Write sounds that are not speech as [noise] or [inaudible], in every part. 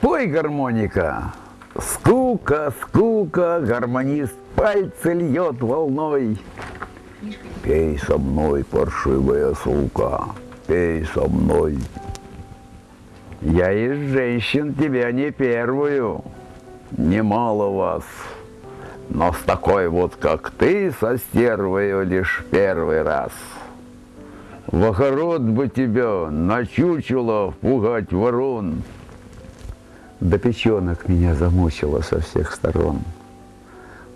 Пой, гармоника. Скука, скука, гармонист пальцы льет волной. Пей со мной, паршивая сука, пей со мной. Я из женщин тебя не первую, немало вас. Но с такой вот, как ты, со стервою лишь первый раз. В бы тебя, на чучело пугать ворон. До печенок меня замучило со всех сторон.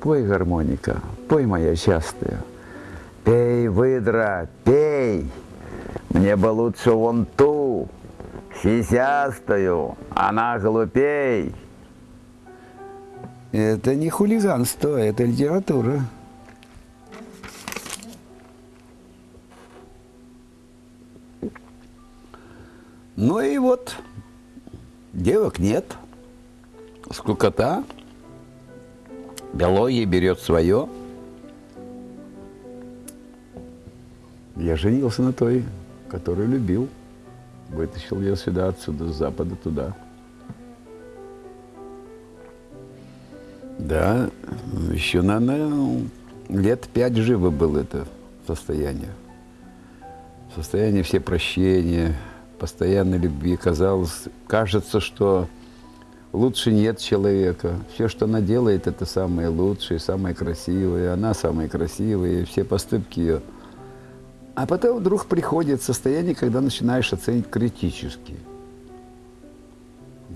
Пой, гармоника, пой, моя частая. Пей, выдра, пей. Мне бы лучше вон ту, сисястую, она глупей. Это не хулиганство, это литература. Ну и вот, девок нет, скукота, биология берет свое. Я женился на той, которую любил. Вытащил ее сюда, отсюда, с запада туда. Да, еще, наверное, лет пять живо было это состояние. Состояние все прощения, постоянной любви. Казалось, кажется, что лучше нет человека. Все, что она делает, это самое лучшее, самое красивое. Она самая красивая, все поступки ее. А потом вдруг приходит состояние, когда начинаешь оценить критически.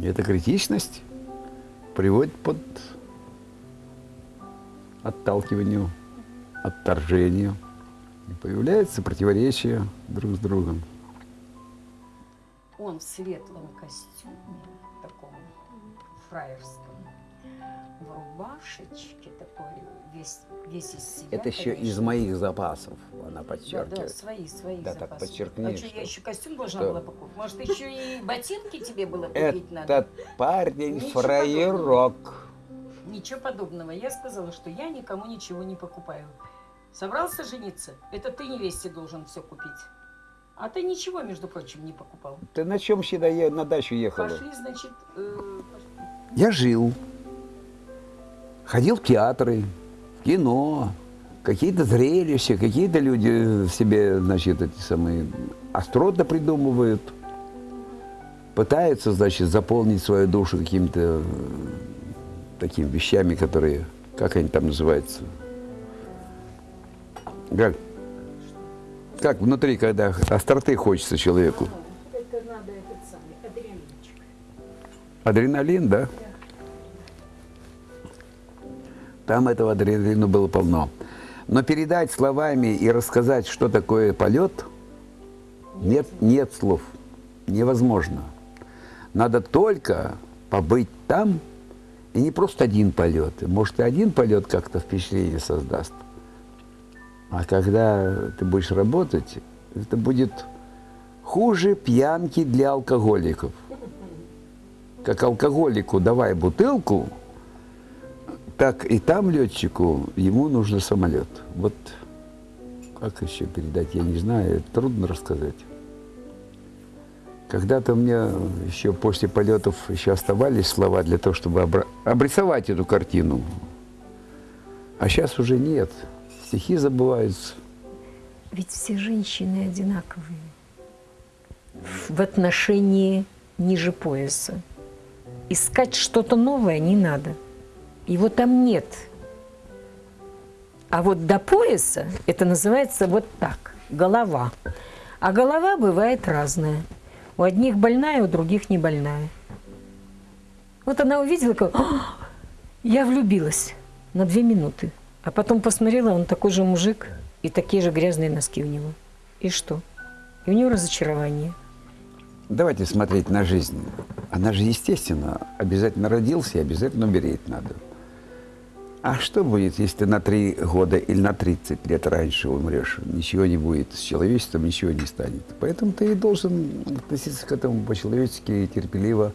И эта критичность приводит под отталкиванию, отторжению. И появляется противоречие друг с другом. Он в светлом костюме, таком фраерском, в рубашечке такой, весь, весь из себя. Это еще конечно. из моих запасов, она Да, подчеркивает. да, свои, свои Да, так запасы. подчеркни, А что, что- я еще костюм должна что- была покупать? Может, еще и ботинки тебе было купить надо? Этот парень Ничего фраерок. Ничего подобного. Я сказала, что я никому ничего не покупаю. Собрался жениться? Это ты невесте должен все купить. А ты ничего, между прочим, не покупал. Ты на чем сюда е- на дачу ехала? Пошли, значит, э, Я жил. Ходил в театры, в кино, какие-то зрелища, какие-то люди себе, значит, эти самые остроты придумывают. Пытаются, значит, заполнить свою душу какими-то э, такими вещами, которые, как они там называются? Как, как внутри, когда остроты хочется человеку? это надо этот самый адреналинчик. Адреналин, да? Там этого адреналина было полно. Но передать словами и рассказать, что такое полет, нет, нет слов. Невозможно. Надо только побыть там, и не просто один полет. Может, и один полет как-то впечатление создаст. А когда ты будешь работать, это будет хуже пьянки для алкоголиков как алкоголику давай бутылку, так и там летчику ему нужен самолет. Вот как еще передать, я не знаю, трудно рассказать. Когда-то у меня еще после полетов еще оставались слова для того, чтобы обрисовать эту картину. А сейчас уже нет. Стихи забываются. Ведь все женщины одинаковые в отношении ниже пояса. Искать что-то новое не надо. Его там нет. А вот до пояса это называется вот так, голова. А голова бывает разная. У одних больная, у других не больная. Вот она увидела, как «А, я влюбилась на две минуты. А потом посмотрела, он такой же мужик и такие же грязные носки у него. И что? И у него разочарование. Давайте смотреть на жизнь. Она же, естественно, обязательно родился и обязательно умереть надо. А что будет, если ты на три года или на 30 лет раньше умрешь? Ничего не будет, с человечеством ничего не станет. Поэтому ты должен относиться к этому по-человечески, терпеливо,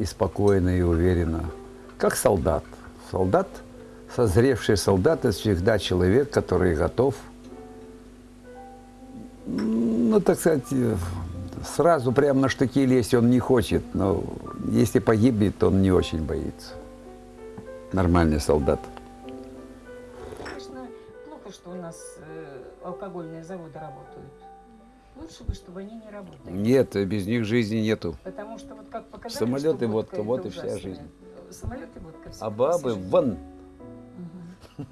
и спокойно, и уверенно. Как солдат. Солдат, созревший солдат, это всегда человек, который готов, ну, так сказать, э, сразу прям на штыки лезть он не хочет. Но если погибнет, он не очень боится. Нормальный солдат. Конечно, плохо, что у нас э, алкогольные заводы работают. Лучше бы, чтобы они не работали. Нет, без них жизни нету. Потому что вот как показали, Самолет что и водка, это вот и вся жизнь. Самолет и водка. А бабы вон.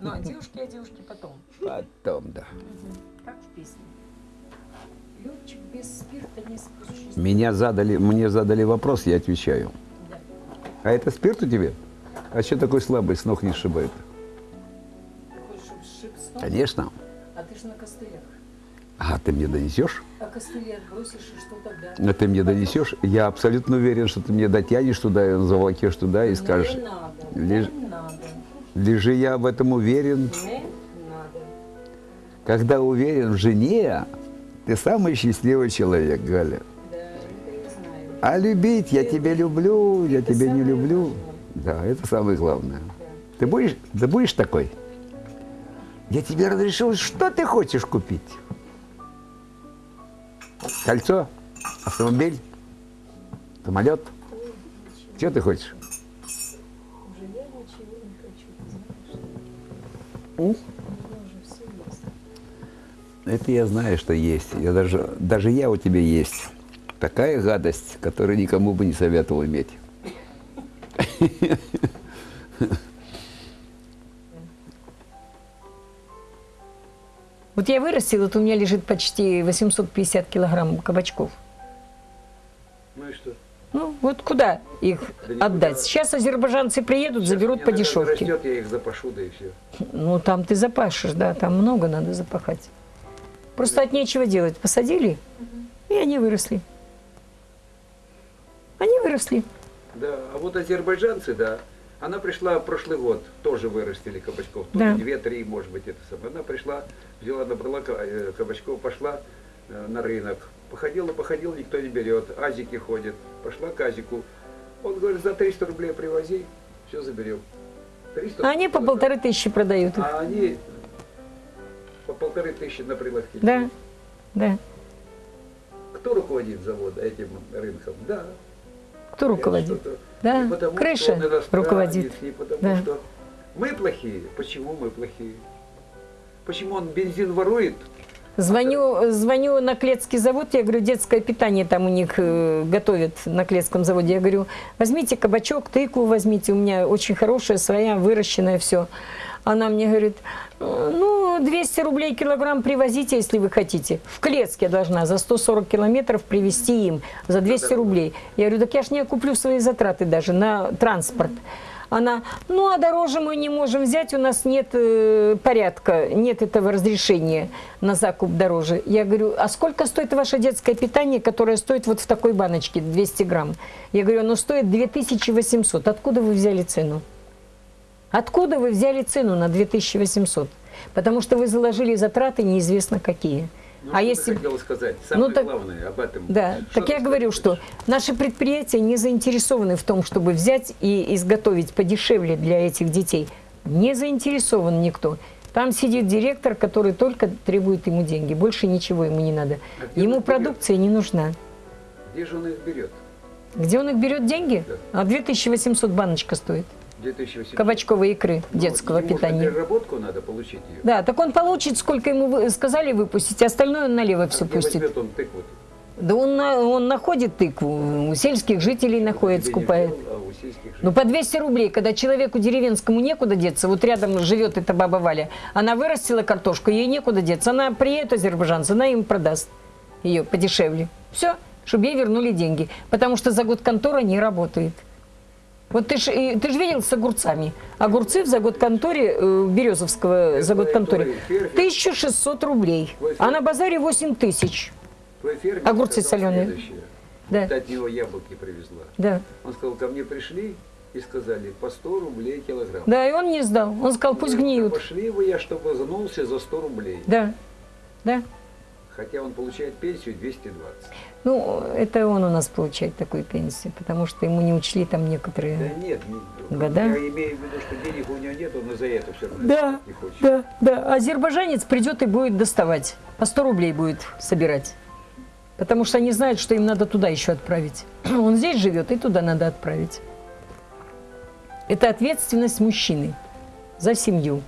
Ну, а девушки, а девушки потом. Потом, да. Как в песне. Летчик без спирта не спустишься. Меня задали, мне задали вопрос, я отвечаю. Да. А это спирт у тебя? А что такой слабый, с ног не сшибает? Ты хочешь, чтобы сшиб с ног? Конечно. А ты же на костылях. А ты мне донесешь? А костыли отбросишь, и что тогда? А ты мне донесешь? Я абсолютно уверен, что ты мне дотянешь туда, заволокешь туда и скажешь. Не надо, лишь- не надо, Лежи я в этом уверен. Когда уверен в жене, ты самый счастливый человек, Галя. Да. А любить, я тебя люблю, я тебя не люблю. Да, это самое главное. Ты будешь, ты будешь такой? Я тебе разрешил, что ты хочешь купить? Кольцо? Автомобиль? Самолет? Что ты хочешь? М? У меня уже все есть. Это я знаю, что есть. Я даже, даже я у тебя есть. Такая гадость, которую никому бы не советовал иметь. Вот я вырастила, вот у меня лежит почти 850 килограмм кабачков. Вот куда их Да отдать? Сейчас азербайджанцы приедут, заберут по дешевке. Растет, я их запашу, да и все. Ну, там ты запашешь, да, там много надо запахать. Просто от нечего делать. Посадили, и они выросли. Они выросли. Да, а вот азербайджанцы, да, она пришла в прошлый год, тоже вырастили кабачков, Да. две-три, может быть, это самое. Она пришла, взяла, набрала э, кабачков, пошла э, на рынок. Походила, походила, никто не берет, азики ходят. Пошла к азику. Он говорит, за 300 рублей привози, все заберем. 300 А они по полторы тысячи продают их. А они по полторы тысячи на прилавке. Да, да. Кто руководит заводом, этим рынком? Да. Кто руководит? Да, не потому, крыша что руководит. Не потому, Да. что мы плохие. Почему мы плохие? Почему он бензин ворует? Звоню, звоню на Клетский завод, я говорю, детское питание там у них э, готовят на Клетском заводе. Я говорю, возьмите кабачок, тыкву возьмите, у меня очень хорошая, своя, выращенная, все. Она мне говорит, «Э, ну, 200 рублей килограмм привозите, если вы хотите. В Клетск я должна за 140 километров привезти им за 200 рублей. Я говорю, так я ж не окуплю свои затраты даже на транспорт. Она, ну а дороже мы не можем взять, у нас нет э, порядка, нет этого разрешения на закуп дороже. Я говорю, а сколько стоит ваше детское питание, которое стоит вот в такой баночке, 200 грамм? Я говорю, оно стоит 2800. Откуда вы взяли цену? Откуда вы взяли цену на 2800? Потому что вы заложили затраты неизвестно какие. Ну, а если... хотела сказать? Самое Ну, так- главное об этом. Да, Что так я говорю, что наши предприятия не заинтересованы в том, чтобы взять и изготовить подешевле для этих детей. Не заинтересован никто. Там сидит директор, который только требует ему деньги. Больше ничего ему не надо. А Ему их берет? продукция не нужна. Где же он их берет? Где он их берет деньги? Да. А 2800 баночка стоит. 2008. Кабачковой икры Ну, детского на питания. переработку надо получить ее. Да, так он получит, сколько ему сказали выпустить, а остальное он налево А все где пустит. он тыкву? Да он, он находит тыкву, у сельских жителей находит, скупает. а Ну, по 200 рублей, когда человеку деревенскому некуда деться, вот рядом живет эта баба Валя, она вырастила картошку, ей некуда деться, она приедет азербайджанцы, она им продаст ее подешевле. Все, чтобы ей вернули деньги, потому что за год контора не работает. Вот ты же ты ж видел с огурцами. Огурцы в год конторе, э, Березовского за год конторе, твой фермер. 1600 рублей, а на базаре 8 тысяч. Огурцы соленые. Да. Ты от него яблоки привезла. Да. Он сказал, ко мне пришли и сказали, по 100 рублей килограмм. да, и он не сдал. Он сказал, пусть гниют. Пошли вы, я чтобы загнулся за 100 рублей. Да, да. Хотя он получает пенсию 220. Ну, это он у нас получает такую пенсию, потому что ему не учли там Да некоторые... нет, не- Года? я имею в виду, что денег у него нет, он и за это все равно Да, не хочет. да, да. Азербайджанец придет и будет доставать. По 100 рублей будет собирать. Потому что они знают, что им надо туда еще отправить. [clears throat] Он здесь живет, и туда надо отправить. Это ответственность мужчины за семью.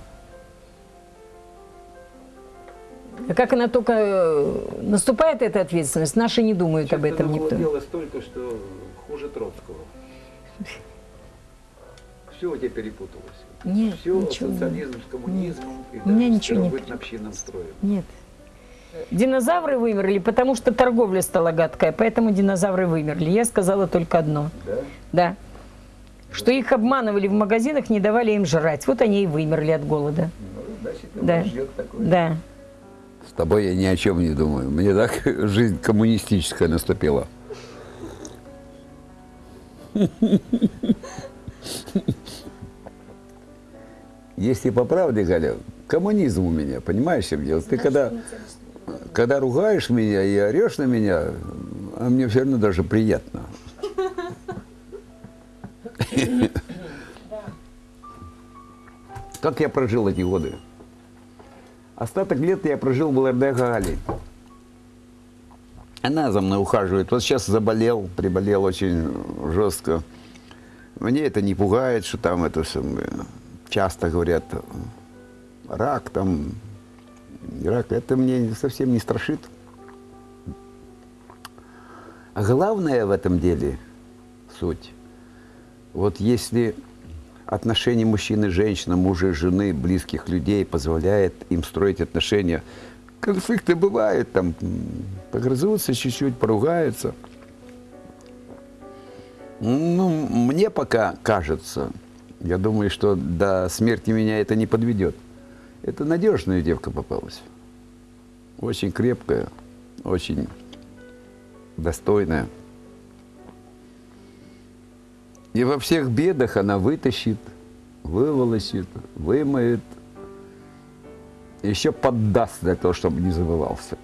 Как она только э, наступает, эта ответственность, наши не думают об этом никто. столько, что хуже Троцкого. Все у тебя перепуталось. Нет, Все ничего. социализм с коммунизмом и У меня ничего не первобытно-общинным строем. Нет. Динозавры вымерли, потому что торговля стала гадкая, поэтому динозавры вымерли. Я сказала только одно. Да? Да. Что их обманывали в магазинах, не давали им жрать. Вот они и вымерли от голода. Ну, значит, Да. ждет такое. Да. С тобой я ни о чем не думаю. Мне так [laughs] жизнь коммунистическая наступила. Если по правде, Галя, коммунизм у меня, понимаешь, чем дело? Ты когда, когда ругаешь меня и орешь на меня, а мне все равно даже приятно. [laughs] Как я прожил эти годы? Остаток лет я прожил благодаря Гале. Она за мной ухаживает. Вот сейчас заболел, приболел очень жестко. Мне это не пугает, что там это самое, часто говорят, рак там, рак. Это мне совсем не страшит. А главное в этом деле суть. Вот если отношения мужчины и женщины, мужа и жены, близких людей позволяет им строить отношения, конфликты бывают, там погрызутся чуть-чуть, поругаются. Ну, мне пока кажется, я думаю, что до смерти меня это не подведет. Это надежная девка попалась. Очень крепкая, очень достойная. И во всех бедах она вытащит, выволочит, вымоет, еще поддаст для того, чтобы не забывался.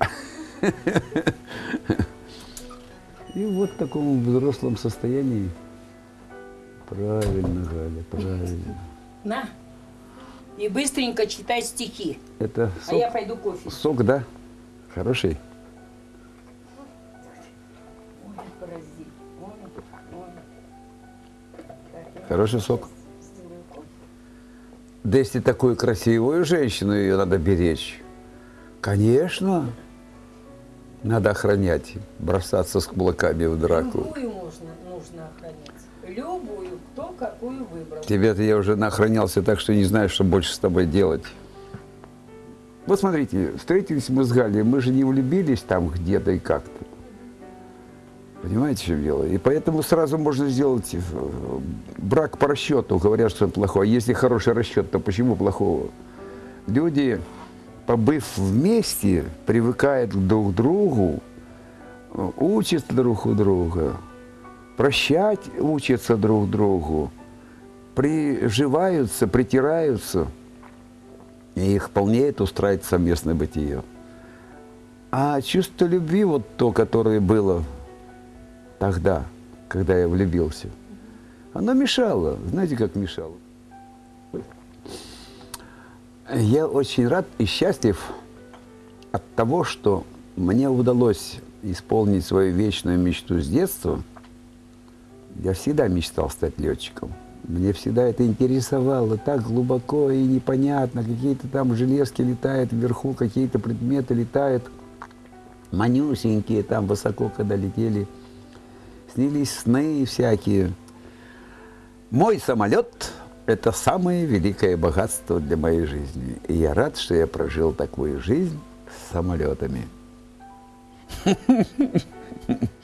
И вот в таком взрослом состоянии. Правильно, Галя, правильно. На. И быстренько читай стихи. Это А я сок, пойду кофе. сок, да? Хороший. Хороший сок. Да если такую красивую женщину, ее надо беречь. Конечно. Надо охранять, бросаться с кулаками в драку. Любую можно, нужно охранять. Любую, кто какую выбрал. Тебе-то я уже наохранялся так, что не знаю, что больше с тобой делать. Вот смотрите, встретились мы с Галей, мы же не влюбились там где-то и как-то. Понимаете, в чем дело? И поэтому сразу можно сделать э, брак по расчету. Говорят, что он плохой. А если хороший расчет, то почему плохого? Люди, побыв вместе, привыкают друг к другу, э, учатся друг у друга, прощать учатся друг другу, приживаются, притираются, и их вполне это устраивает совместное бытие. А чувство любви, вот то, которое было тогда, когда я влюбился, оно мешало. Знаете, как мешало? Я очень рад и счастлив от того, что мне удалось исполнить свою вечную мечту с детства. Я всегда мечтал стать летчиком. Мне всегда это интересовало так глубоко и непонятно. Какие-то там железки летают вверху, какие-то предметы летают. Манюсенькие там высоко, когда летели. Снились сны всякие. Мой самолет – это самое великое богатство для моей жизни. И я рад, что я прожил такую жизнь с самолетами. [laughs]